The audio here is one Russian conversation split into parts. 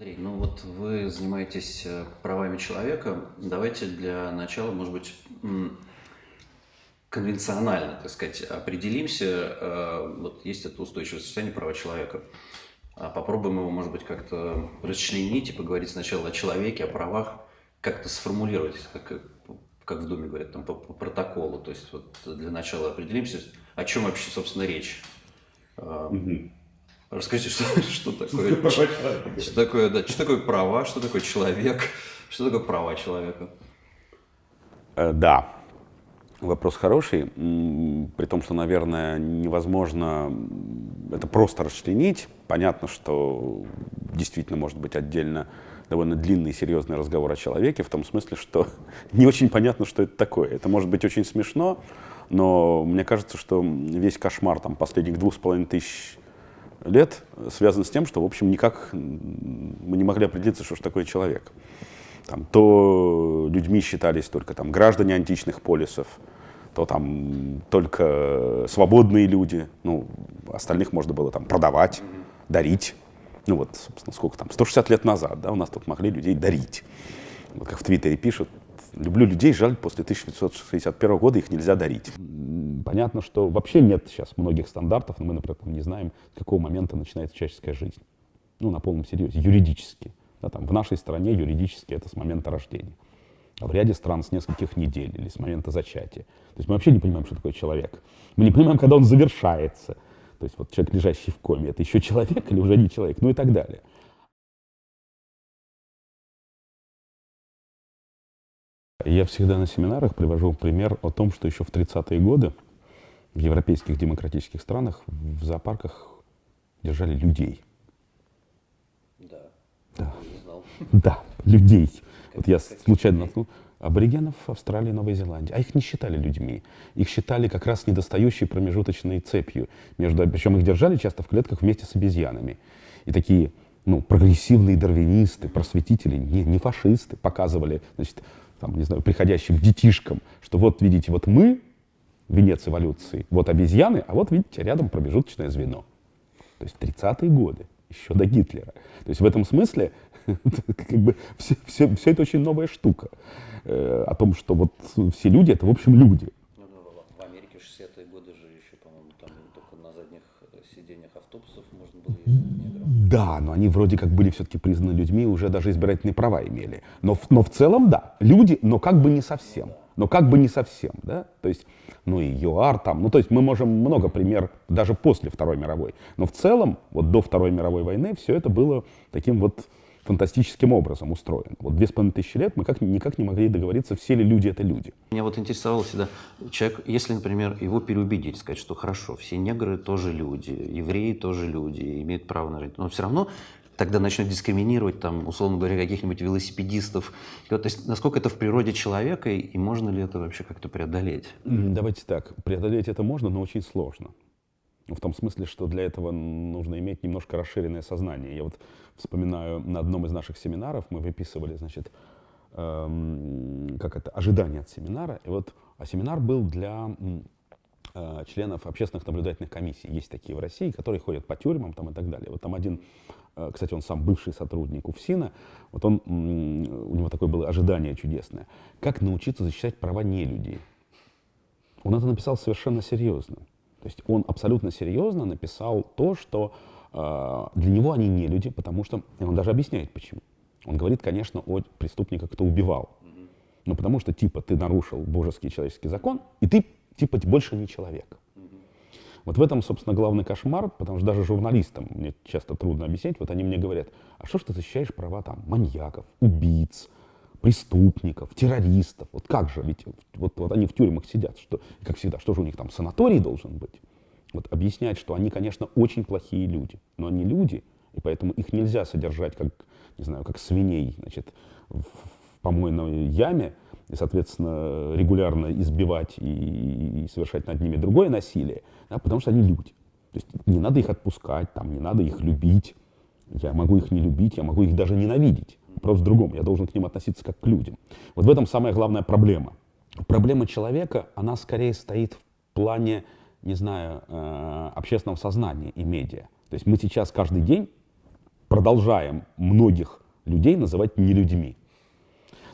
Андрей, ну вот вы занимаетесь э, правами человека. Давайте для начала, может быть, конвенционально, так сказать, определимся. Э, вот есть это устойчивое состояние права человека. А попробуем его, может быть, как-то расчленить и поговорить сначала о человеке, о правах, как-то сформулировать, как, как в Думе говорят, там, по, по протоколу. То есть вот для начала определимся, о чем вообще, собственно, речь. Угу. Расскажите, что, что такое, что такое, да, что такое права, что такое человек, что такое права человека? Э, да, вопрос хороший, при том, что, наверное, невозможно это просто расчленить. Понятно, что действительно может быть отдельно довольно длинный и серьезный разговор о человеке, в том смысле, что не очень понятно, что это такое. Это может быть очень смешно, но мне кажется, что весь кошмар там, последних двух с половиной тысяч лет связан с тем, что, в общем, никак мы не могли определиться, что же такое человек. Там, то людьми считались только там, граждане античных полисов, то там только свободные люди, ну, остальных можно было там продавать, дарить. Ну вот, собственно, сколько там, 160 лет назад, да, у нас тут могли людей дарить. Вот как в Твиттере пишут, люблю людей, жаль, после 1961 года их нельзя дарить. Понятно, что вообще нет сейчас многих стандартов, но мы, например, не знаем, с какого момента начинается человеческая жизнь. Ну, на полном серьезе, юридически. Да, там, в нашей стране юридически это с момента рождения. А в ряде стран с нескольких недель или с момента зачатия. То есть мы вообще не понимаем, что такое человек. Мы не понимаем, когда он завершается. То есть вот человек, лежащий в коме, это еще человек или уже не человек, ну и так далее. Я всегда на семинарах привожу пример о том, что еще в 30-е годы в европейских демократических странах в зоопарках держали людей. Да. Да. Да, людей. Вот я случайно наткнул аборигенов Австралии и Новой Зеландии. А их не считали людьми. Их считали как раз недостающей промежуточной цепью. Между, причем их держали часто в клетках вместе с обезьянами. И такие ну, прогрессивные дарвинисты, просветители, не, не фашисты, показывали значит, там, не знаю, приходящим детишкам, что вот, видите, вот мы, венец эволюции, вот обезьяны, а вот, видите, рядом промежуточное звено. То есть в 30-е годы, еще до Гитлера. То есть в этом смысле как бы все, все, все это очень новая штука. Э, о том, что вот все люди — это, в общем, люди. Ну, в Америке в 60-е годы же еще, по-моему, там только на задних сиденьях автобусов можно было ездить да, но они вроде как были все-таки признаны людьми, уже даже избирательные права имели. Но, но в целом, да, люди, но как бы не совсем. Но как бы не совсем, да? То есть, ну и ЮАР там, ну то есть мы можем много пример даже после Второй мировой. Но в целом, вот до Второй мировой войны все это было таким вот фантастическим образом устроен. Вот две с половиной тысячи лет мы как, никак не могли договориться, все ли люди это люди. Меня вот интересовало всегда, человек, если, например, его переубедить, сказать, что хорошо, все негры тоже люди, евреи тоже люди, имеют право на жизнь, но все равно тогда начнут дискриминировать, там, условно говоря, каких-нибудь велосипедистов. То есть, насколько это в природе человека, и можно ли это вообще как-то преодолеть? Давайте так, преодолеть это можно, но очень сложно. В том смысле, что для этого нужно иметь немножко расширенное сознание. Я вот вспоминаю, на одном из наших семинаров мы выписывали, значит, эм, как это, ожидания от семинара. И вот, а семинар был для э, членов общественных наблюдательных комиссий. Есть такие в России, которые ходят по тюрьмам там, и так далее. Вот там один, э, кстати, он сам бывший сотрудник УФСИНа, вот он, у него такое было ожидание чудесное. Как научиться защищать права не людей? Он это написал совершенно серьезно. То есть он абсолютно серьезно написал то, что э, для него они не люди, потому что и он даже объясняет почему. Он говорит, конечно, о преступниках, кто убивал. Но потому что, типа, ты нарушил божеский человеческий закон, и ты, типа, больше не человек. Вот в этом, собственно, главный кошмар, потому что даже журналистам мне часто трудно объяснять, вот они мне говорят, а что ж ты защищаешь права там маньяков, убийц, преступников, террористов. Вот как же, ведь вот, вот они в тюрьмах сидят, что, как всегда, что же у них там, санаторий должен быть? Вот объяснять, что они, конечно, очень плохие люди, но они люди, и поэтому их нельзя содержать как, не знаю, как свиней, значит, в помойной яме, и, соответственно, регулярно избивать и, и совершать над ними другое насилие, да, потому что они люди. То есть не надо их отпускать, там, не надо их любить. Я могу их не любить, я могу их даже ненавидеть. Вопрос в другом. Я должен к ним относиться как к людям. Вот в этом самая главная проблема. Проблема человека, она скорее стоит в плане, не знаю, э, общественного сознания и медиа. То есть мы сейчас каждый день продолжаем многих людей называть нелюдьми.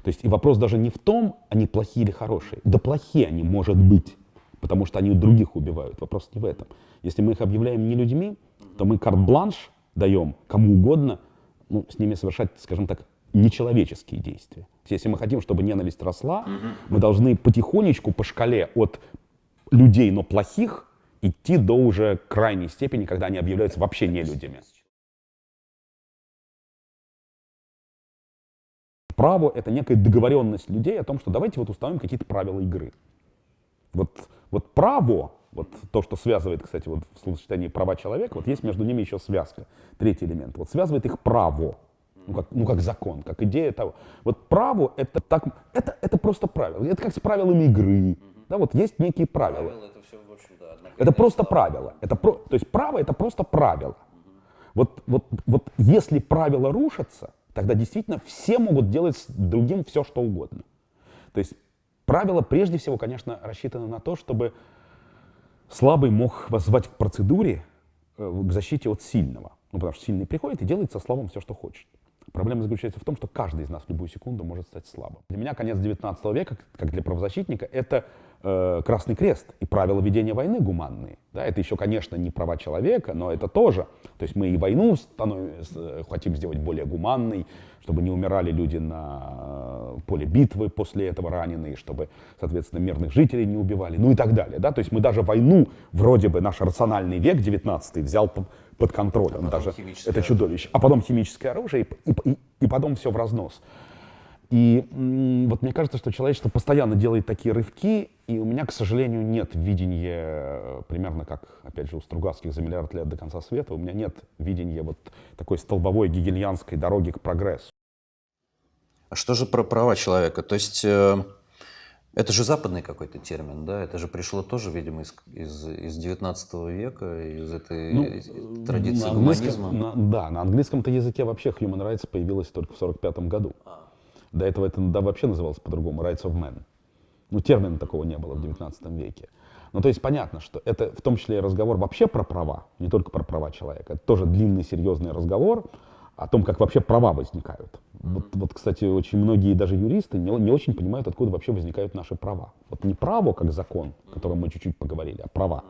То есть и вопрос даже не в том, они плохие или хорошие. Да плохие они, может быть, потому что они других убивают. Вопрос не в этом. Если мы их объявляем не людьми, то мы карт-бланш даем кому угодно, ну, с ними совершать, скажем так, нечеловеческие действия. Если мы хотим, чтобы ненависть росла, мы должны потихонечку по шкале от людей, но плохих, идти до уже крайней степени, когда они объявляются вообще не людьми. Право — это некая договоренность людей о том, что давайте вот установим какие-то правила игры. Вот, вот право, вот то, что связывает, кстати, вот в словосочетании права человека, вот есть между ними еще связка, третий элемент. Вот связывает их право, ну как, ну как закон, как идея того. Вот право — это, так, это, это просто правило. Это как с правилами игры. Да, вот есть некие правила. правила это, все, в общем, да, это просто правило. Это про, то есть право — это просто правило. Вот, вот, вот если правила рушатся, тогда действительно все могут делать с другим все, что угодно. То есть правила прежде всего, конечно, рассчитаны на то, чтобы слабый мог воззвать к процедуре, э, к защите от сильного. Ну, потому что сильный приходит и делает со слабым все, что хочет. Проблема заключается в том, что каждый из нас в любую секунду может стать слабым. Для меня конец 19 века, как для правозащитника, это э, Красный Крест и правила ведения войны гуманные. Да, это еще, конечно, не права человека, но это тоже. То есть мы и войну э, хотим сделать более гуманной, чтобы не умирали люди на э, поле битвы после этого раненые, чтобы, соответственно, мирных жителей не убивали, ну и так далее. Да? То есть мы даже войну, вроде бы наш рациональный век 19 взял под контролем. А даже это чудовище. А потом химическое оружие, и, и, и потом все в разнос. И вот мне кажется, что человечество постоянно делает такие рывки, и у меня, к сожалению, нет видения, э, примерно как, опять же, у Стругацких за миллиард лет до конца света, у меня нет видения вот такой столбовой гегельянской дороги к прогрессу. А что же про права человека? То есть э, это же западный какой-то термин, да? Это же пришло тоже, видимо, из, из, из 19 века, из этой ну, традиции на гуманизма. На, да, на английском-то языке вообще human rights появилось только в 45 году. А. До этого это да, вообще называлось по-другому, rights of man. Ну, термина такого не было в 19 веке. Ну, то есть понятно, что это в том числе и разговор вообще про права, не только про права человека. Это тоже длинный, серьезный разговор, о том, как вообще права возникают. Вот, вот кстати, очень многие даже юристы не, не очень понимают, откуда вообще возникают наши права. Вот не право как закон, о котором мы чуть-чуть поговорили, а права.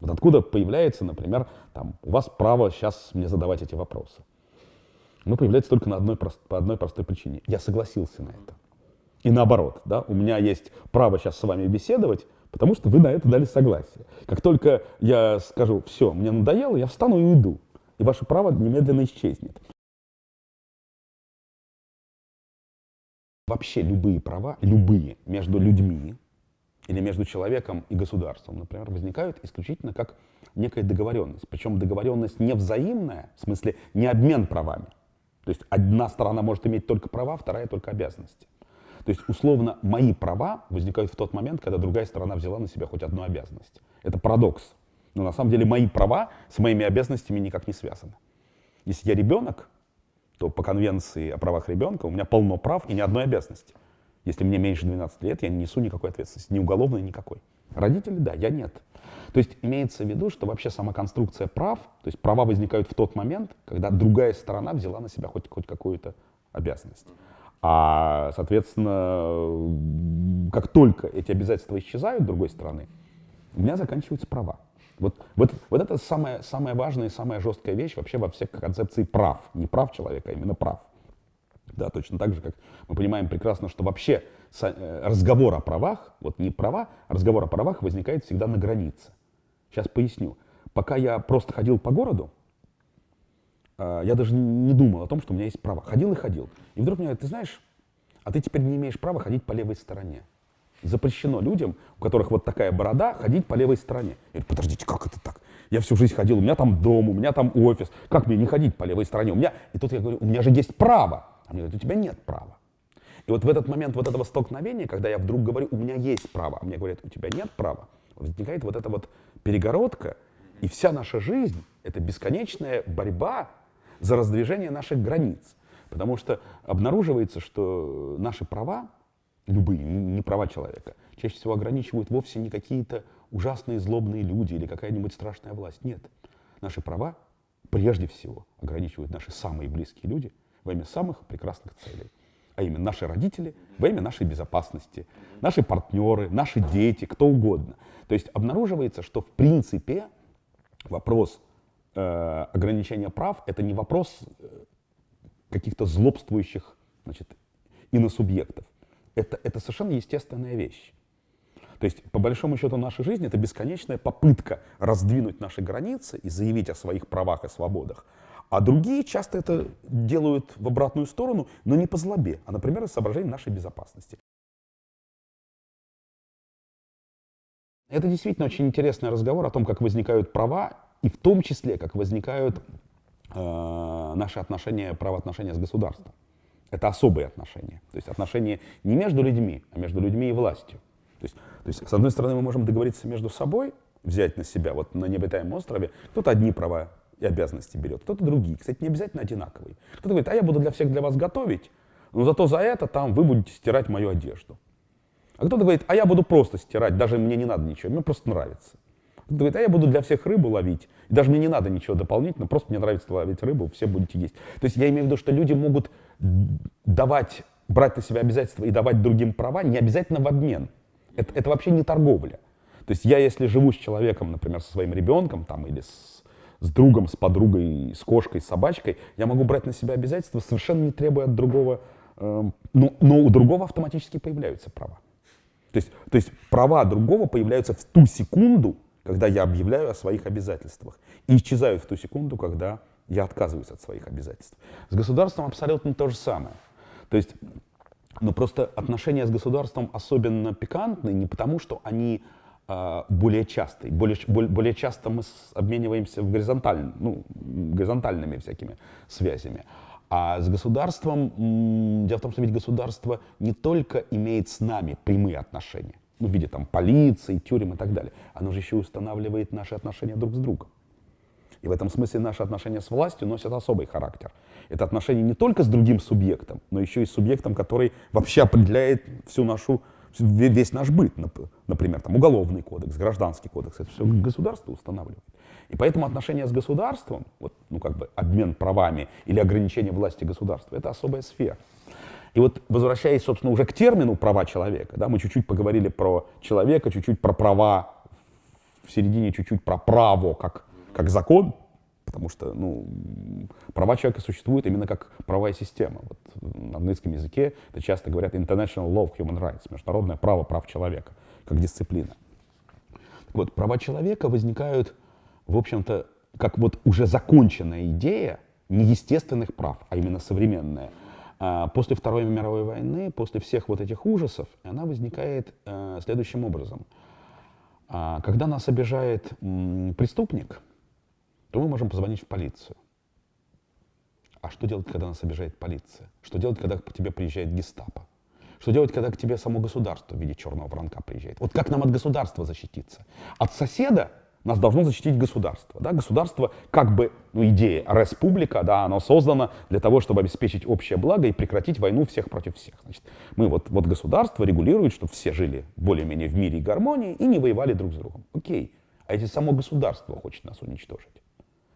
Вот откуда появляется, например, там, у вас право сейчас мне задавать эти вопросы. Оно появляется только на одной, по одной простой причине. Я согласился на это. И наоборот, да, у меня есть право сейчас с вами беседовать, потому что вы на это дали согласие. Как только я скажу, все, мне надоело, я встану и уйду. И ваше право немедленно исчезнет. Вообще любые права, любые, между людьми или между человеком и государством, например, возникают исключительно как некая договоренность. Причем договоренность не взаимная, в смысле не обмен правами. То есть одна сторона может иметь только права, вторая только обязанности. То есть, условно, мои права возникают в тот момент, когда другая сторона взяла на себя хоть одну обязанность. Это парадокс. Но на самом деле мои права с моими обязанностями никак не связаны. Если я ребенок, то по конвенции о правах ребенка у меня полно прав и ни одной обязанности. Если мне меньше 12 лет, я не несу никакой ответственности, ни уголовной, никакой. Родители, да, я нет. То есть имеется в виду, что вообще сама конструкция прав, то есть права возникают в тот момент, когда другая сторона взяла на себя хоть, хоть какую-то обязанность. А, соответственно, как только эти обязательства исчезают другой стороны, у меня заканчиваются права. Вот, вот, вот это самая, самая важная и самая жесткая вещь вообще во всех концепции прав. Не прав человека, а именно прав. Да, точно так же, как мы понимаем прекрасно, что вообще э, разговор о правах, вот не права, а разговор о правах возникает всегда на границе. Сейчас поясню. Пока я просто ходил по городу, э, я даже не думал о том, что у меня есть права. Ходил и ходил. И вдруг мне говорят, ты знаешь, а ты теперь не имеешь права ходить по левой стороне запрещено людям, у которых вот такая борода, ходить по левой стороне. Я говорю, подождите, как это так? Я всю жизнь ходил, у меня там дом, у меня там офис. Как мне не ходить по левой стороне? У меня... И тут я говорю, у меня же есть право. А мне говорят, у тебя нет права. И вот в этот момент вот этого столкновения, когда я вдруг говорю, у меня есть право, а мне говорят, у тебя нет права, возникает вот эта вот перегородка, и вся наша жизнь — это бесконечная борьба за раздвижение наших границ. Потому что обнаруживается, что наши права, любые, не права человека, чаще всего ограничивают вовсе не какие-то ужасные злобные люди или какая-нибудь страшная власть. Нет. Наши права прежде всего ограничивают наши самые близкие люди во имя самых прекрасных целей. А именно наши родители во имя нашей безопасности, наши партнеры, наши дети, кто угодно. То есть обнаруживается, что в принципе вопрос э, ограничения прав это не вопрос э, каких-то злобствующих значит, иносубъектов. Это, это совершенно естественная вещь. То есть, по большому счету, наша жизнь — это бесконечная попытка раздвинуть наши границы и заявить о своих правах и свободах. А другие часто это делают в обратную сторону, но не по злобе, а, например, из соображений нашей безопасности. Это действительно очень интересный разговор о том, как возникают права, и в том числе, как возникают э, наши отношения, правоотношения с государством. Это особые отношения. То есть отношения не между людьми, а между людьми и властью. То есть, то есть, с одной стороны, мы можем договориться между собой, взять на себя, вот на необитаемом острове, кто-то одни права и обязанности берет, кто-то другие. Кстати, не обязательно одинаковые. Кто-то говорит, а я буду для всех для вас готовить, но зато за это там вы будете стирать мою одежду. А кто-то говорит, а я буду просто стирать, даже мне не надо ничего, мне просто нравится. Кто-то говорит, а я буду для всех рыбу ловить, и даже мне не надо ничего дополнительно, просто мне нравится ловить рыбу, все будете есть. То есть я имею в виду, что люди могут давать, брать на себя обязательства и давать другим права не обязательно в обмен. Это, это вообще не торговля. То есть я, если живу с человеком, например, со своим ребенком там, или с, с другом, с подругой, с кошкой, с собачкой, я могу брать на себя обязательства, совершенно не требуя от другого, э, но, но у другого автоматически появляются права. То есть, то есть права другого появляются в ту секунду, когда я объявляю о своих обязательствах, и исчезают в ту секунду, когда я отказываюсь от своих обязательств. С государством абсолютно то же самое. То есть но просто отношения с государством особенно пикантны не потому, что они более частые. Более, более часто мы обмениваемся в горизонталь, ну, горизонтальными всякими связями. А с государством, дело в том, что ведь государство не только имеет с нами прямые отношения, ну, в виде там полиции, тюрем и так далее, оно же еще устанавливает наши отношения друг с другом. И в этом смысле наши отношения с властью носят особый характер. Это отношения не только с другим субъектом, но еще и с субъектом, который вообще определяет всю нашу, весь наш быт. Например, там, уголовный кодекс, гражданский кодекс. Это все государство устанавливает. И поэтому отношения с государством, вот, ну, как бы обмен правами или ограничение власти государства, это особая сфера. И вот возвращаясь, собственно, уже к термину «права человека», да, мы чуть-чуть поговорили про человека, чуть-чуть про права, в середине чуть-чуть про право как как закон, потому что ну, права человека существуют именно как правовая система. Вот на английском языке это часто говорят International Law of Human Rights, международное право прав человека, как дисциплина. Так вот, права человека возникают, в общем-то, как вот уже законченная идея неестественных прав, а именно современная. А после Второй мировой войны, после всех вот этих ужасов, она возникает э, следующим образом. А, когда нас обижает преступник, то мы можем позвонить в полицию. А что делать, когда нас обижает полиция? Что делать, когда к тебе приезжает гестапо? Что делать, когда к тебе само государство в виде черного воронка приезжает? Вот как нам от государства защититься? От соседа нас должно защитить государство. Да? Государство, как бы, ну, идея, республика, да, оно создано для того, чтобы обеспечить общее благо и прекратить войну всех против всех. Значит, мы вот, вот государство регулирует, чтобы все жили более-менее в мире и гармонии и не воевали друг с другом. Окей. А если само государство хочет нас уничтожить?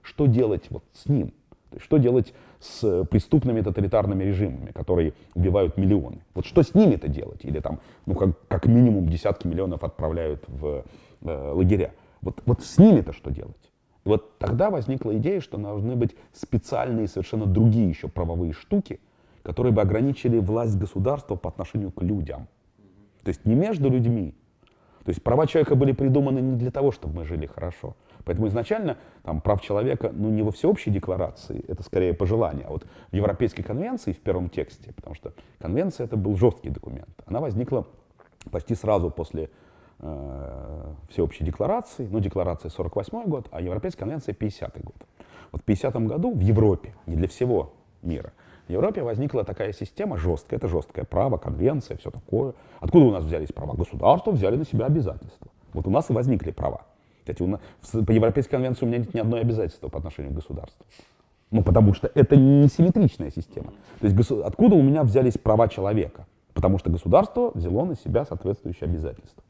Что делать вот с ним? То есть, что делать с преступными тоталитарными режимами, которые убивают миллионы? Вот что с ними-то делать? Или там, ну, как, как минимум десятки миллионов отправляют в э, лагеря. Вот, вот с ними-то что делать? И вот тогда возникла идея, что должны быть специальные, совершенно другие еще правовые штуки, которые бы ограничили власть государства по отношению к людям. То есть не между людьми. То есть права человека были придуманы не для того, чтобы мы жили хорошо, Поэтому изначально там, прав человека ну, не во всеобщей декларации, это скорее пожелание, а вот в Европейской конвенции в первом тексте, потому что конвенция это был жесткий документ. Она возникла почти сразу после э, всеобщей декларации, ну, декларация 48 год, а Европейская конвенция 50 год. Вот в 50 году в Европе, не для всего мира, В Европе возникла такая система жесткая, это жесткое право, конвенция, все такое. Откуда у нас взялись права? Государства взяли на себя обязательства. Вот у нас и возникли права. Кстати, нас, по Европейской конвенции у меня нет ни одной обязательства по отношению к государству. Ну, потому что это не симметричная система. То есть откуда у меня взялись права человека? Потому что государство взяло на себя соответствующие обязательства.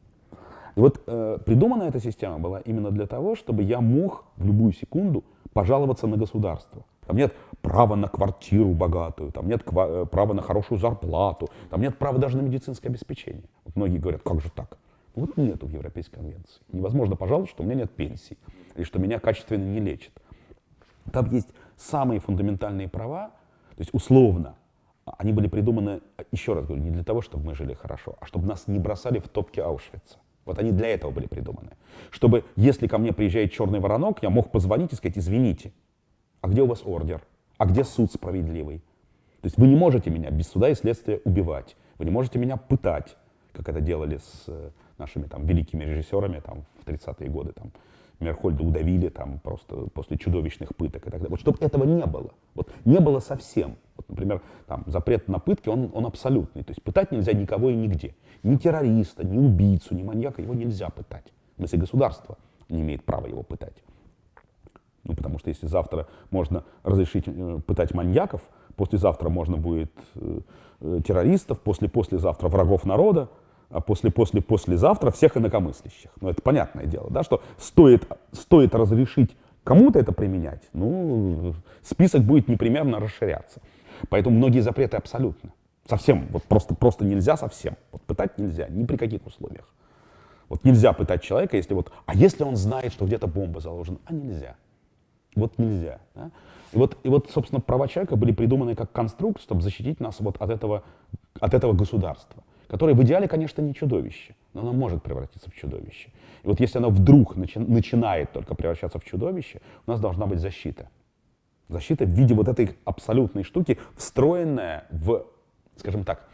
И вот э, придумана эта система была именно для того, чтобы я мог в любую секунду пожаловаться на государство. Там нет права на квартиру богатую, там нет э, права на хорошую зарплату, там нет права даже на медицинское обеспечение. Вот многие говорят, как же так? Вот нету в Европейской конвенции. Невозможно пожаловаться, что у меня нет пенсии, или что меня качественно не лечат. Там есть самые фундаментальные права, то есть условно, они были придуманы, еще раз говорю, не для того, чтобы мы жили хорошо, а чтобы нас не бросали в топки Аушвица. Вот они для этого были придуманы. Чтобы, если ко мне приезжает черный воронок, я мог позвонить и сказать, извините, а где у вас ордер? А где суд справедливый? То есть вы не можете меня без суда и следствия убивать. Вы не можете меня пытать, как это делали с э, нашими там великими режиссерами там, в 30-е годы. Там, Мерхольда удавили там просто после чудовищных пыток и так далее. Вот чтобы этого не было. Вот не было совсем. Вот, например, там, запрет на пытки, он, он абсолютный. То есть пытать нельзя никого и нигде. Ни террориста, ни убийцу, ни маньяка его нельзя пытать. Если государство не имеет права его пытать. Ну, потому что если завтра можно разрешить э, пытать маньяков, послезавтра можно будет э, э, террористов, после-послезавтра врагов народа, после-после-послезавтра всех инакомыслящих. Ну, это понятное дело, да, что стоит, стоит разрешить кому-то это применять, ну, список будет непременно расширяться. Поэтому многие запреты абсолютно. Совсем, вот просто, просто нельзя совсем. Вот пытать нельзя, ни при каких условиях. Вот нельзя пытать человека, если вот, а если он знает, что где-то бомба заложена, а нельзя. Вот нельзя. Да? И, вот, и вот, собственно, права человека были придуманы как конструкт, чтобы защитить нас вот от этого, от этого государства, которое в идеале, конечно, не чудовище, но оно может превратиться в чудовище. И вот если оно вдруг начи начинает только превращаться в чудовище, у нас должна быть защита. Защита в виде вот этой абсолютной штуки, встроенная в, скажем так,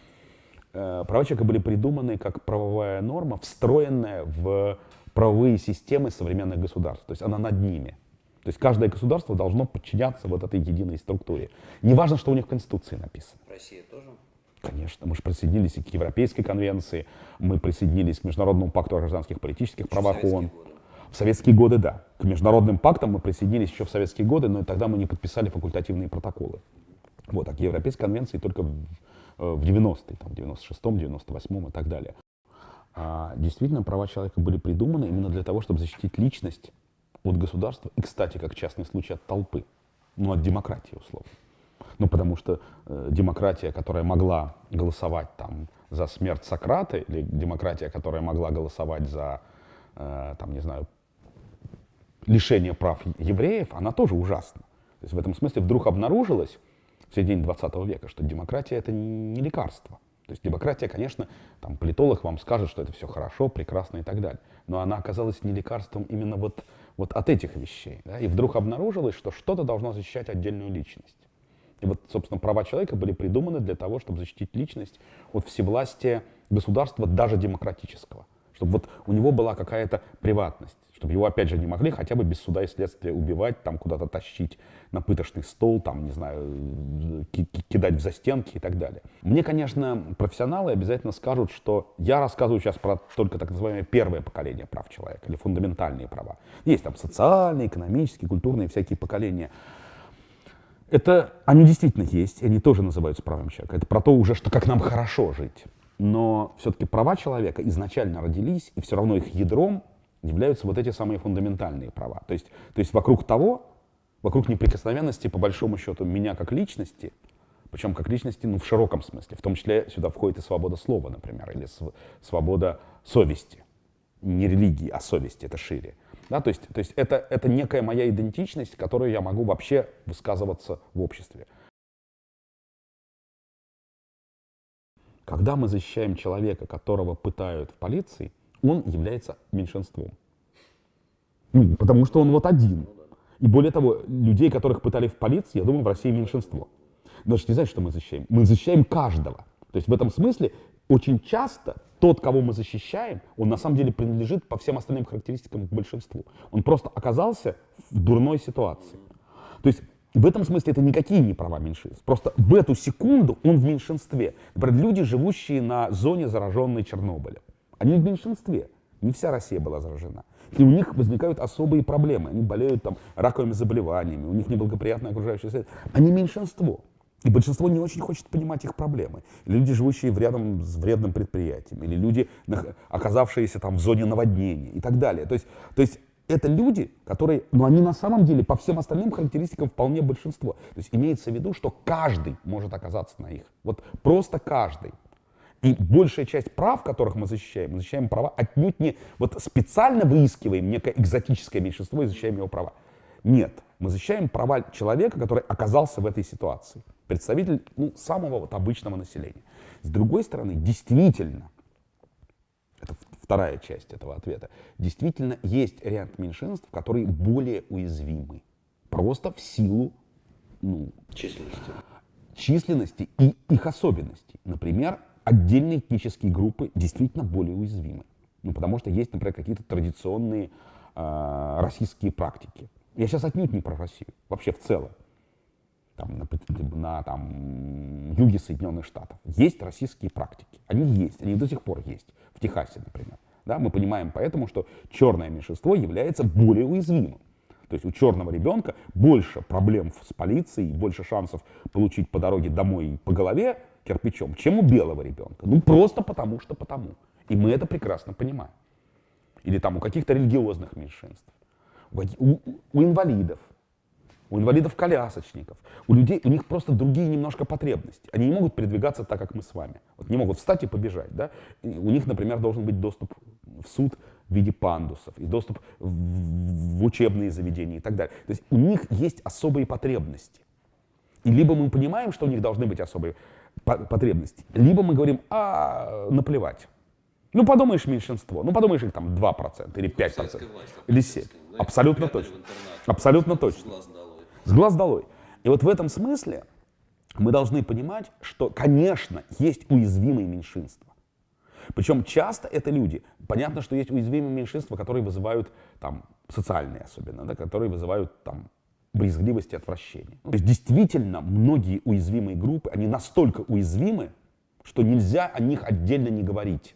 э, права человека были придуманы как правовая норма, встроенная в правовые системы современных государств. То есть она над ними. То есть каждое государство должно подчиняться вот этой единой структуре. Неважно, что у них в Конституции написано. Россия тоже? Конечно, мы же присоединились и к Европейской конвенции, мы присоединились к Международному пакту о гражданских политических правах ООН. В советские годы, да. К международным пактам мы присоединились еще в советские годы, но тогда мы не подписали факультативные протоколы. Вот, а к Европейской конвенции только в, э, в 90-е, там, в 96-м, 98-м и так далее. А действительно, права человека были придуманы именно для того, чтобы защитить личность от государства и, кстати, как частный случай, от толпы, ну, от демократии, условно. Ну, потому что э, демократия, которая могла голосовать там за смерть Сократа, или демократия, которая могла голосовать за, э, там, не знаю, лишение прав евреев, она тоже ужасна. То есть в этом смысле вдруг обнаружилось в середине 20 века, что демократия это не лекарство. То есть демократия, конечно, там политолог вам скажет, что это все хорошо, прекрасно и так далее. Но она оказалась не лекарством именно вот вот от этих вещей. Да? И вдруг обнаружилось, что что-то должно защищать отдельную личность. И вот, собственно, права человека были придуманы для того, чтобы защитить личность от всевластия государства, даже демократического. Чтобы вот у него была какая-то приватность чтобы его, опять же, не могли хотя бы без суда и следствия убивать, там куда-то тащить на пыточный стол, там, не знаю, кидать в застенки и так далее. Мне, конечно, профессионалы обязательно скажут, что я рассказываю сейчас про только так называемое первое поколение прав человека или фундаментальные права. Есть там социальные, экономические, культурные, всякие поколения. Это, они действительно есть, и они тоже называются правами человека. Это про то уже, что как нам хорошо жить. Но все-таки права человека изначально родились, и все равно их ядром являются вот эти самые фундаментальные права. То есть, то есть вокруг того, вокруг неприкосновенности, по большому счету, меня как личности, причем как личности ну, в широком смысле, в том числе сюда входит и свобода слова, например, или свобода совести. Не религии, а совести, это шире. Да, то есть, то есть это, это некая моя идентичность, которую я могу вообще высказываться в обществе. Когда мы защищаем человека, которого пытают в полиции, он является меньшинством. Ну, потому что он вот один. И более того, людей, которых пытали в полиции, я думаю, в России меньшинство. Значит, не знаете, что мы защищаем? Мы защищаем каждого. То есть в этом смысле очень часто тот, кого мы защищаем, он на самом деле принадлежит по всем остальным характеристикам к большинству. Он просто оказался в дурной ситуации. То есть в этом смысле это никакие не права меньшинств. Просто в эту секунду он в меньшинстве. Например, люди, живущие на зоне, зараженной Чернобылем. Они в меньшинстве. Не вся Россия была заражена. И у них возникают особые проблемы. Они болеют там раковыми заболеваниями, у них неблагоприятная окружающая среда. Они меньшинство. И большинство не очень хочет понимать их проблемы. Люди, живущие в рядом с вредным предприятием, или люди, оказавшиеся там в зоне наводнения и так далее. То есть, то есть это люди, которые, но они на самом деле по всем остальным характеристикам вполне большинство. То есть имеется в виду, что каждый может оказаться на их. Вот просто каждый. И большая часть прав, которых мы защищаем, мы защищаем права отнюдь не вот специально выискиваем некое экзотическое меньшинство и защищаем его права. Нет, мы защищаем права человека, который оказался в этой ситуации. Представитель ну, самого вот обычного населения. С другой стороны, действительно, это вторая часть этого ответа, действительно есть ряд меньшинств, которые более уязвимы. Просто в силу ну, численности. численности и их особенностей. Например, отдельные этнические группы действительно более уязвимы. Ну, потому что есть, например, какие-то традиционные э, российские практики. Я сейчас отнюдь не про Россию, вообще в целом. Там, на, на там, юге Соединенных Штатов. Есть российские практики. Они есть, они до сих пор есть. В Техасе, например. Да, мы понимаем поэтому, что черное меньшинство является более уязвимым. То есть у черного ребенка больше проблем с полицией, больше шансов получить по дороге домой по голове, кирпичом, чем у белого ребенка. Ну, просто потому что потому. И мы это прекрасно понимаем. Или там у каких-то религиозных меньшинств, у, у, у инвалидов, у инвалидов-колясочников, у людей, у них просто другие немножко потребности. Они не могут передвигаться так, как мы с вами. Вот не могут встать и побежать. Да? И у них, например, должен быть доступ в суд в виде пандусов, и доступ в, в учебные заведения и так далее. То есть у них есть особые потребности. И либо мы понимаем, что у них должны быть особые потребностей. Либо мы говорим, а наплевать. Ну, подумаешь, меньшинство. Ну, подумаешь, их там 2% или 5%. Власть, или 7%. Да, Абсолютно точно. Абсолютно точно. С глаз долой. И вот в этом смысле мы должны понимать, что, конечно, есть уязвимые меньшинства. Причем часто это люди. Понятно, что есть уязвимые меньшинства, которые вызывают там социальные особенно, да, которые вызывают там брезгливость и отвращение. То есть действительно многие уязвимые группы, они настолько уязвимы, что нельзя о них отдельно не говорить.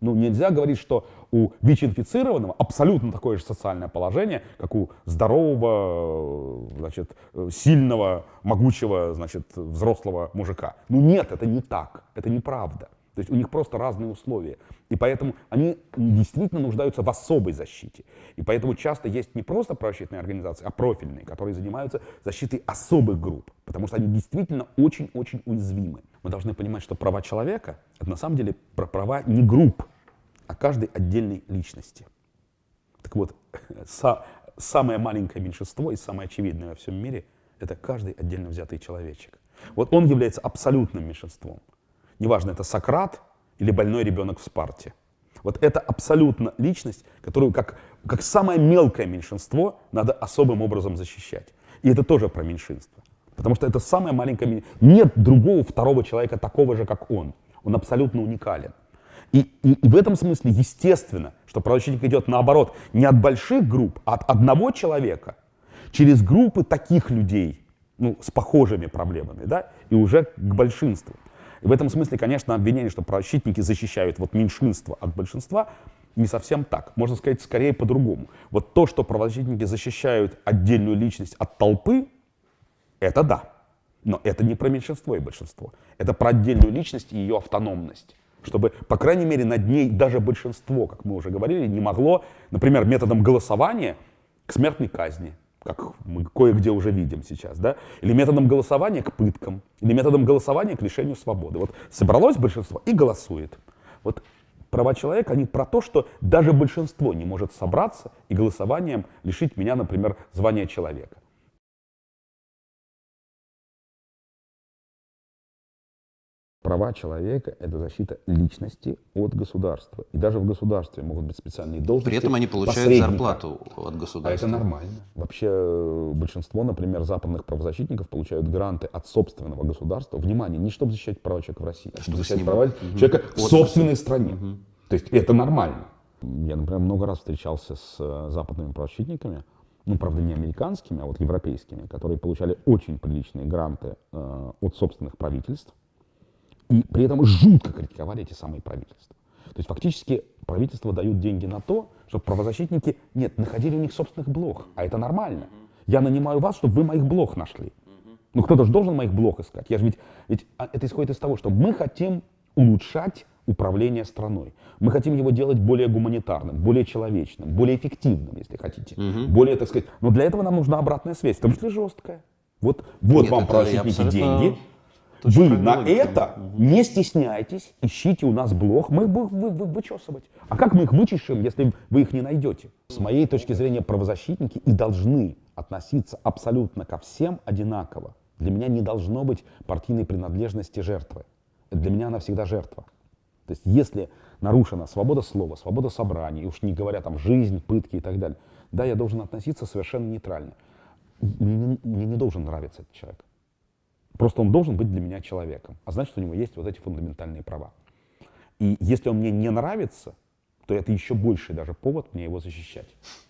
Ну, нельзя говорить, что у ВИЧ-инфицированного абсолютно такое же социальное положение, как у здорового, значит, сильного, могучего, значит, взрослого мужика. Ну нет, это не так, это неправда. То есть у них просто разные условия. И поэтому они действительно нуждаются в особой защите. И поэтому часто есть не просто правозащитные организации, а профильные, которые занимаются защитой особых групп. Потому что они действительно очень-очень уязвимы. Мы должны понимать, что права человека — это на самом деле про права не групп, а каждой отдельной личности. Так вот, са самое маленькое меньшинство и самое очевидное во всем мире — это каждый отдельно взятый человечек. Вот он является абсолютным меньшинством. Неважно, это Сократ или больной ребенок в Спарте. Вот это абсолютно личность, которую как, как самое мелкое меньшинство надо особым образом защищать. И это тоже про меньшинство. Потому что это самое маленькое. Нет другого второго человека такого же, как он. Он абсолютно уникален. И, и, и в этом смысле естественно, что правозащитник идет наоборот, не от больших групп, а от одного человека, через группы таких людей, ну, с похожими проблемами, да, и уже к большинству. И в этом смысле, конечно, обвинение, что правозащитники защищают вот меньшинство от большинства, не совсем так. Можно сказать, скорее по-другому. Вот то, что правозащитники защищают отдельную личность от толпы, это да. Но это не про меньшинство и большинство. Это про отдельную личность и ее автономность. Чтобы, по крайней мере, над ней даже большинство, как мы уже говорили, не могло, например, методом голосования к смертной казни как мы кое-где уже видим сейчас, да, или методом голосования к пыткам, или методом голосования к лишению свободы. Вот собралось большинство и голосует. Вот права человека, они про то, что даже большинство не может собраться и голосованием лишить меня, например, звания человека. Права человека — это защита личности от государства. И даже в государстве могут быть специальные должности. При этом они получают зарплату от государства. А это нормально. Вообще э, большинство, например, западных правозащитников получают гранты от собственного государства. Внимание, не чтобы защищать права человека в России, а чтобы защищать права угу. человека в собственной стране. Угу. То есть это нормально. Я, например, много раз встречался с э, западными правозащитниками, ну, правда, не американскими, а вот европейскими, которые получали очень приличные гранты э, от собственных правительств, и при этом жутко критиковали эти самые правительства. То есть фактически правительства дают деньги на то, чтобы правозащитники, нет, находили у них собственных блох, а это нормально. Я нанимаю вас, чтобы вы моих блох нашли. Ну кто-то же должен моих блох искать. Я же ведь, ведь а, это исходит из того, что мы хотим улучшать управление страной. Мы хотим его делать более гуманитарным, более человечным, более эффективным, если хотите. Угу. Более, так сказать. Но для этого нам нужна обратная связь, в том числе жесткая. Вот, вот Нет, вам правозащитники деньги. Вы на это угу. не стесняйтесь, ищите у нас блог, мы их будем вы, вы, вычесывать. А как мы их вычешем, если вы их не найдете? С моей точки зрения, правозащитники и должны относиться абсолютно ко всем одинаково. Для меня не должно быть партийной принадлежности жертвы. Для меня она всегда жертва. То есть если нарушена свобода слова, свобода собраний, уж не говоря там жизнь, пытки и так далее, да, я должен относиться совершенно нейтрально. Мне, мне не должен нравиться этот человек. Просто он должен быть для меня человеком. А значит, у него есть вот эти фундаментальные права. И если он мне не нравится, то это еще больший даже повод мне его защищать.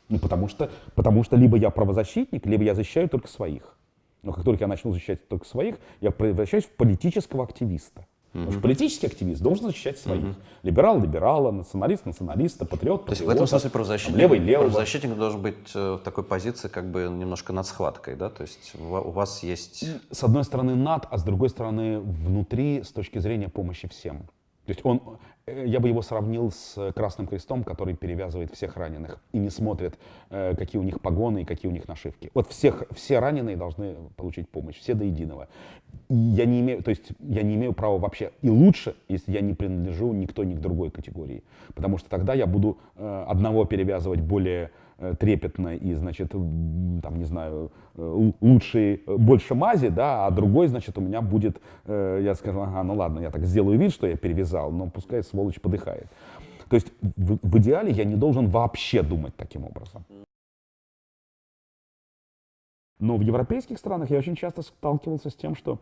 Ну, потому что, потому что либо я правозащитник, либо я защищаю только своих. Но как только я начну защищать только своих, я превращаюсь в политического активиста. Потому что политический активист должен защищать своих. Угу. Либерал либерала, националист националиста, патриот То есть в этом смысле правозащитник, левый, левый. правозащитник должен быть э, в такой позиции как бы немножко над схваткой, да? То есть у вас есть... С одной стороны над, а с другой стороны внутри с точки зрения помощи всем. То есть он, э, я бы его сравнил с Красным Крестом, который перевязывает всех раненых и не смотрит, э, какие у них погоны и какие у них нашивки. Вот всех, все раненые должны получить помощь, все до единого. И я не имею, то есть я не имею права вообще и лучше, если я не принадлежу никто ни к другой категории. Потому что тогда я буду э, одного перевязывать более Э, трепетно и, значит, там, не знаю, э, лучший, э, больше мази, да, а другой, значит, у меня будет, я скажу, ага, ну ладно, я так сделаю вид, что я перевязал, но пускай сволочь подыхает. То есть в, в идеале я не должен вообще думать таким образом. Но в европейских странах я очень часто сталкивался с тем, что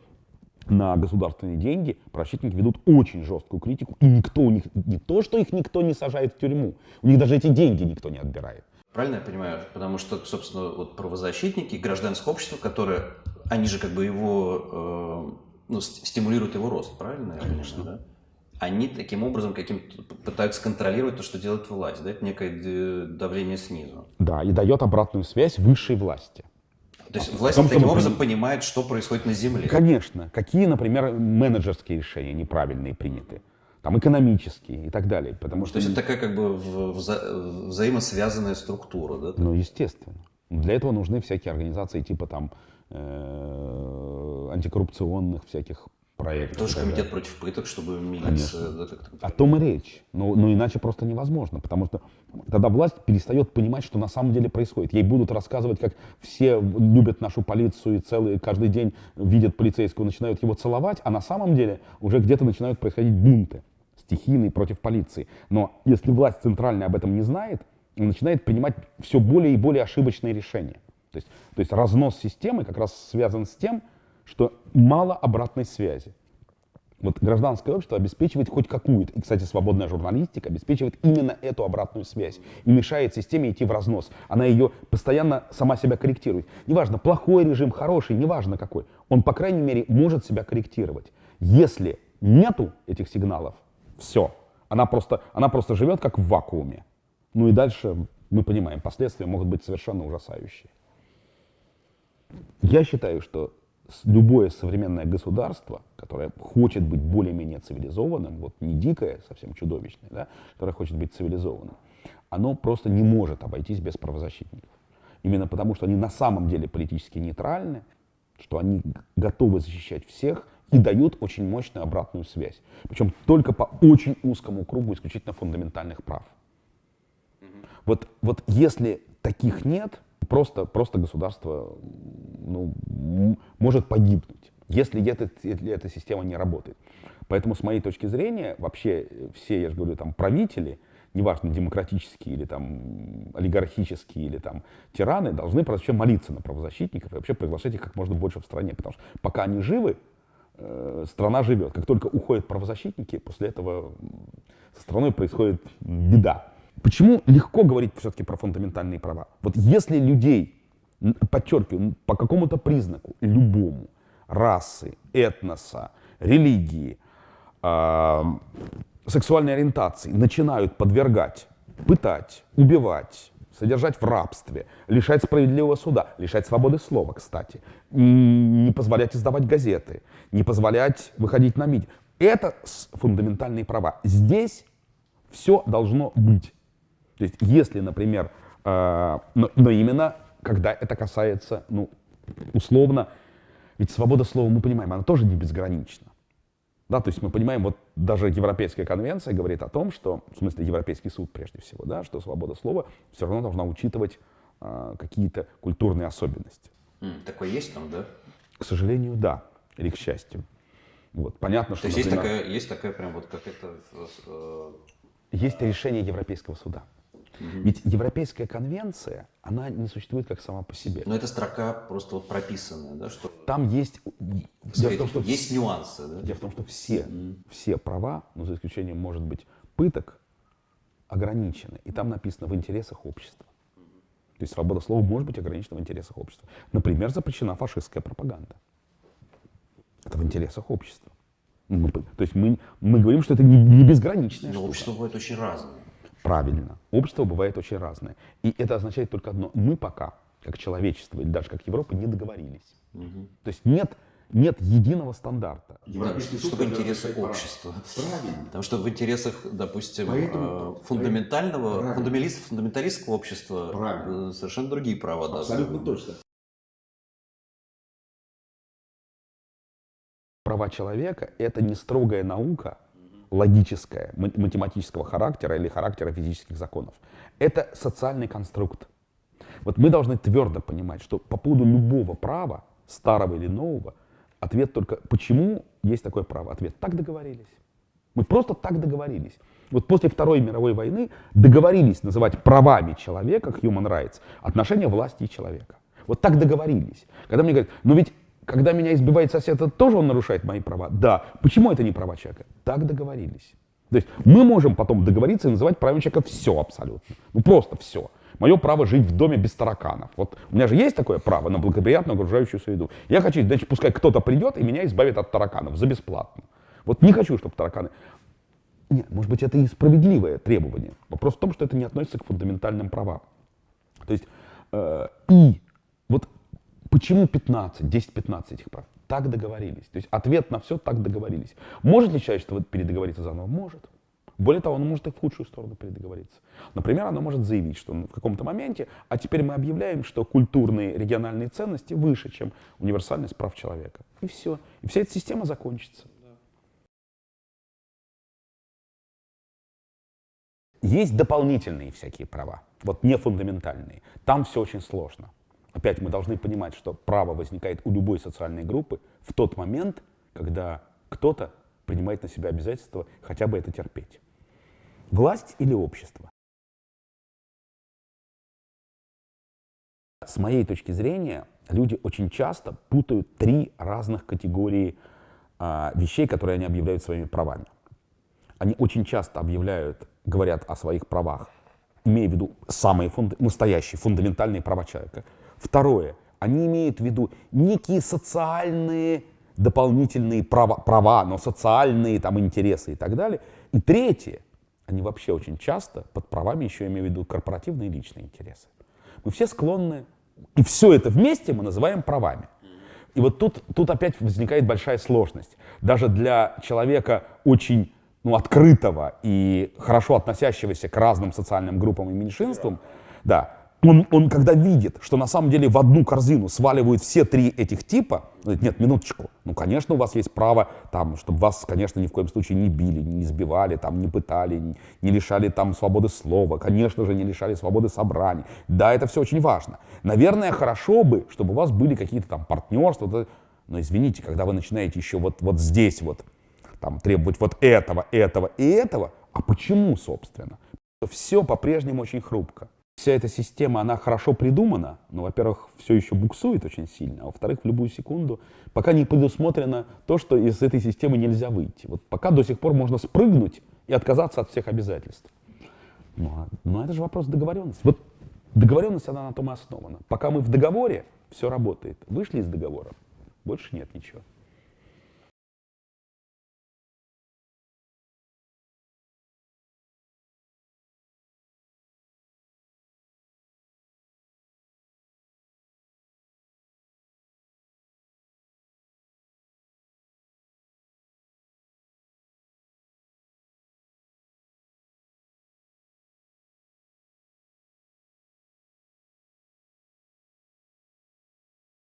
на государственные деньги правозащитники ведут очень жесткую критику, и никто у них, не то, что их никто не сажает в тюрьму, у них даже эти деньги никто не отбирает. Правильно я понимаю? Потому что, собственно, вот правозащитники, гражданское общество, которое, они же как бы его, э, ну, стимулируют его рост, правильно? Конечно. Да? Они таким образом каким пытаются контролировать то, что делает власть, да? Это некое давление снизу. Да, и дает обратную связь высшей власти. То есть власть том, таким образом понимает, что происходит на земле. Конечно. Какие, например, менеджерские решения неправильные приняты там, экономические и так далее. Потому что... То есть это такая как бы вза взаимосвязанная структура, да? Ну, естественно. Для этого нужны всякие организации типа там э антикоррупционных всяких проектов. Тоже комитет против пыток, чтобы милиция... Да, как О том и речь. Но, но иначе просто невозможно, потому что тогда власть перестает понимать, что на самом деле происходит. Ей будут рассказывать, как все любят нашу полицию и целый, каждый день видят полицейского, начинают его целовать, а на самом деле уже где-то начинают происходить бунты стихийные против полиции. Но если власть центральная об этом не знает, начинает принимать все более и более ошибочные решения. То есть, то есть разнос системы как раз связан с тем, что мало обратной связи. Вот гражданское общество обеспечивает хоть какую-то, и, кстати, свободная журналистика обеспечивает именно эту обратную связь и мешает системе идти в разнос. Она ее постоянно сама себя корректирует. Неважно, плохой режим, хороший, неважно какой, он, по крайней мере, может себя корректировать. Если нету этих сигналов, все. Она просто, она просто живет как в вакууме. Ну и дальше мы понимаем, последствия могут быть совершенно ужасающие. Я считаю, что любое современное государство, которое хочет быть более-менее цивилизованным, вот не дикое, совсем чудовищное, да, которое хочет быть цивилизованным, оно просто не может обойтись без правозащитников. Именно потому, что они на самом деле политически нейтральны, что они готовы защищать всех и дают очень мощную обратную связь. Причем только по очень узкому кругу исключительно фундаментальных прав. Вот, вот если таких нет, просто, просто государство ну, может погибнуть, если, это, если эта система не работает. Поэтому, с моей точки зрения, вообще все, я же говорю, там, правители, неважно, демократические или там олигархические или там тираны, должны вообще молиться на правозащитников и вообще приглашать их как можно больше в стране. Потому что пока они живы, э, страна живет. Как только уходят правозащитники, после этого со страной происходит беда. Почему легко говорить все-таки про фундаментальные права? Вот если людей подчеркиваю, по какому-то признаку, любому, расы, этноса, религии, э, сексуальной ориентации начинают подвергать, пытать, убивать, содержать в рабстве, лишать справедливого суда, лишать свободы слова, кстати, не позволять издавать газеты, не позволять выходить на митинг. Это фундаментальные права. Здесь все должно быть. То есть, если, например, э, но, но именно когда это касается, ну, условно, ведь свобода слова, мы понимаем, она тоже не безгранична. Да, то есть мы понимаем, вот даже Европейская конвенция говорит о том, что, в смысле Европейский суд прежде всего, да, что свобода слова все равно должна учитывать э, какие-то культурные особенности. Mm, такое есть там, да? К сожалению, да, или к счастью. Вот, понятно, что... То есть например, есть такая, есть такая прям вот как это... Э, есть решение Европейского суда. Угу. Ведь Европейская конвенция, она не существует как сама по себе. Но эта строка просто вот прописанная, да, что... Там есть... Дело в том, что есть нюансы, да? Дело в том, что все, угу. все права, ну, за исключением, может быть, пыток, ограничены. И там написано в интересах общества. То есть свобода слова может быть ограничена в интересах общества. Например, запрещена фашистская пропаганда. Это в интересах общества. Мы, то есть мы, мы говорим, что это не, не безграничное. Но общество бывает очень разное. Правильно. Общество бывает очень разное. И это означает только одно. Мы пока, как человечество, или даже как Европа, не договорились. Угу. То есть нет, нет единого стандарта. Да, чтобы интересы общества. Правильно. Потому что в интересах, допустим, Поэтому, э, фундаментального, фундаменталист, фундаменталистского общества Правильно. Э, совершенно другие права. Абсолютно да. точно. Права человека – это не строгая наука, логическое, математического характера или характера физических законов. Это социальный конструкт. Вот мы должны твердо понимать, что по поводу любого права, старого или нового, ответ только «почему есть такое право?» Ответ «так договорились». Мы просто так договорились. Вот после Второй мировой войны договорились называть правами человека, human rights, отношения власти и человека. Вот так договорились. Когда мне говорят, ну ведь когда меня избивает сосед, это тоже он нарушает мои права? Да. Почему это не права человека? Так договорились. То есть мы можем потом договориться и называть правами человека все абсолютно. Ну просто все. Мое право жить в доме без тараканов. Вот у меня же есть такое право на благоприятную окружающую среду. Я хочу, значит, пускай кто-то придет и меня избавит от тараканов за бесплатно. Вот не хочу, чтобы тараканы... Нет, может быть, это и справедливое требование. Вопрос в том, что это не относится к фундаментальным правам. То есть, э, и вот Почему 15, 10-15 этих прав? Так договорились. То есть ответ на все так договорились. Может ли человечество передоговориться заново? Может. Более того, оно может и в худшую сторону передоговориться. Например, оно может заявить, что в каком-то моменте, а теперь мы объявляем, что культурные региональные ценности выше, чем универсальность прав человека. И все. И вся эта система закончится. Есть дополнительные всякие права, вот не фундаментальные. Там все очень сложно. Опять мы должны понимать, что право возникает у любой социальной группы в тот момент, когда кто-то принимает на себя обязательство хотя бы это терпеть. Власть или общество? С моей точки зрения, люди очень часто путают три разных категории а, вещей, которые они объявляют своими правами. Они очень часто объявляют, говорят о своих правах, имея в виду самые фунд... настоящие фундаментальные права человека – Второе. Они имеют в виду некие социальные дополнительные права, права, но социальные там интересы и так далее. И третье. Они вообще очень часто под правами еще имеют в виду корпоративные и личные интересы. Мы все склонны, и все это вместе мы называем правами. И вот тут, тут опять возникает большая сложность. Даже для человека очень ну, открытого и хорошо относящегося к разным социальным группам и меньшинствам, да, он, он когда видит, что на самом деле в одну корзину сваливают все три этих типа, говорит, нет, минуточку, ну, конечно, у вас есть право, там, чтобы вас, конечно, ни в коем случае не били, не избивали, там, не пытали, не, не лишали там свободы слова, конечно же, не лишали свободы собраний. Да, это все очень важно. Наверное, хорошо бы, чтобы у вас были какие-то там партнерства, но извините, когда вы начинаете еще вот, вот здесь вот там, требовать вот этого, этого и этого, а почему, собственно? Все по-прежнему очень хрупко вся эта система, она хорошо придумана, но, во-первых, все еще буксует очень сильно, а во-вторых, в любую секунду, пока не предусмотрено то, что из этой системы нельзя выйти. Вот пока до сих пор можно спрыгнуть и отказаться от всех обязательств. Ну, а, ну это же вопрос договоренности. Вот Договоренность, она на том и основана. Пока мы в договоре, все работает. Вышли из договора, больше нет ничего.